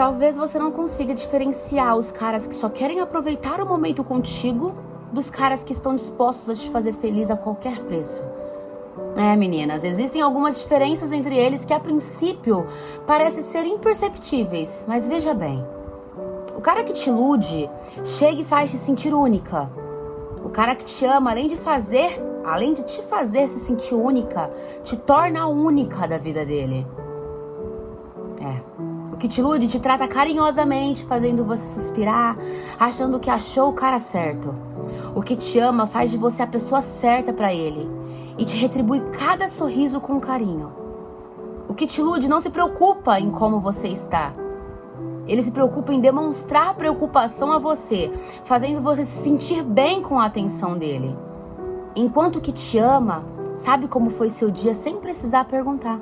Talvez você não consiga diferenciar os caras que só querem aproveitar o momento contigo dos caras que estão dispostos a te fazer feliz a qualquer preço. É, meninas, existem algumas diferenças entre eles que a princípio parecem ser imperceptíveis, mas veja bem. O cara que te ilude chega e faz te sentir única. O cara que te ama, além de fazer, além de te fazer se sentir única, te torna a única da vida dele. Que te ilude te trata carinhosamente, fazendo você suspirar, achando que achou o cara certo. O que te ama faz de você a pessoa certa para ele e te retribui cada sorriso com carinho. O que te ilude não se preocupa em como você está. Ele se preocupa em demonstrar preocupação a você, fazendo você se sentir bem com a atenção dele. Enquanto que te ama, sabe como foi seu dia sem precisar perguntar.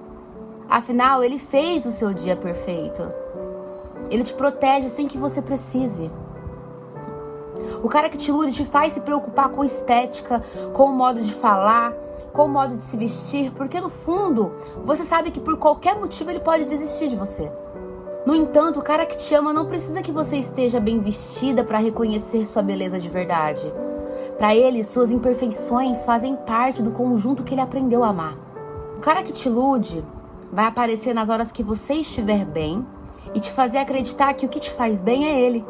Afinal, ele fez o seu dia perfeito. Ele te protege sem que você precise. O cara que te ilude te faz se preocupar com estética, com o modo de falar, com o modo de se vestir, porque no fundo você sabe que por qualquer motivo ele pode desistir de você. No entanto, o cara que te ama não precisa que você esteja bem vestida para reconhecer sua beleza de verdade. Para ele, suas imperfeições fazem parte do conjunto que ele aprendeu a amar. O cara que te ilude vai aparecer nas horas que você estiver bem e te fazer acreditar que o que te faz bem é ele.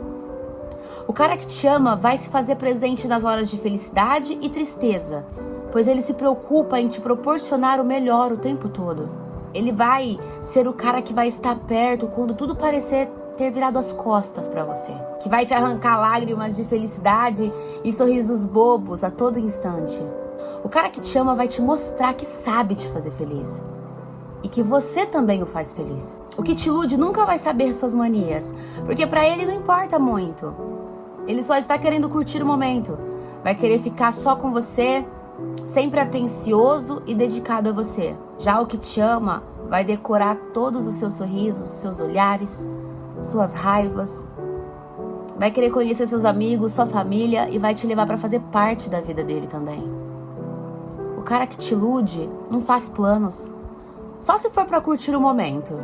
O cara que te ama vai se fazer presente nas horas de felicidade e tristeza pois ele se preocupa em te proporcionar o melhor o tempo todo. Ele vai ser o cara que vai estar perto quando tudo parecer ter virado as costas para você, que vai te arrancar lágrimas de felicidade e sorrisos bobos a todo instante. O cara que te ama vai te mostrar que sabe te fazer feliz e que você também o faz feliz. O que te ilude nunca vai saber suas manias, porque para ele não importa muito. Ele só está querendo curtir o momento. Vai querer ficar só com você, sempre atencioso e dedicado a você. Já o que te ama vai decorar todos os seus sorrisos, os seus olhares, suas raivas. Vai querer conhecer seus amigos, sua família e vai te levar para fazer parte da vida dele também. O cara que te ilude não faz planos, só se for para curtir o momento.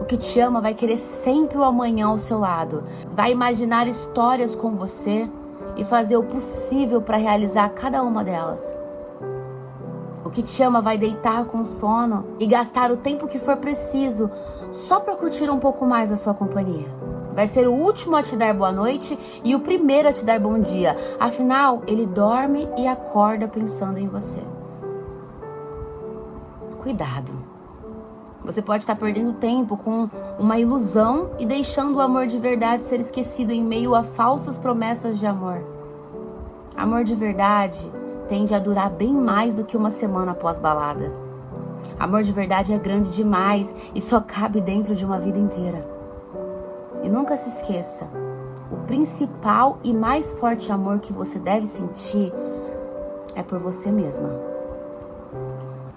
O que te ama vai querer sempre o amanhã ao seu lado, vai imaginar histórias com você e fazer o possível para realizar cada uma delas. O que te ama vai deitar com sono e gastar o tempo que for preciso só para curtir um pouco mais a sua companhia. Vai ser o último a te dar boa noite e o primeiro a te dar bom dia. Afinal, ele dorme e acorda pensando em você. Cuidado. Você pode estar perdendo tempo com uma ilusão e deixando o amor de verdade ser esquecido em meio a falsas promessas de amor. Amor de verdade tende a durar bem mais do que uma semana após balada. Amor de verdade é grande demais e só cabe dentro de uma vida inteira. E nunca se esqueça: o principal e mais forte amor que você deve sentir é por você mesma.